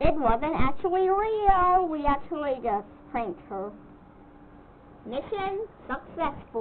It wasn't actually real. We actually just pranked her. Mission successful.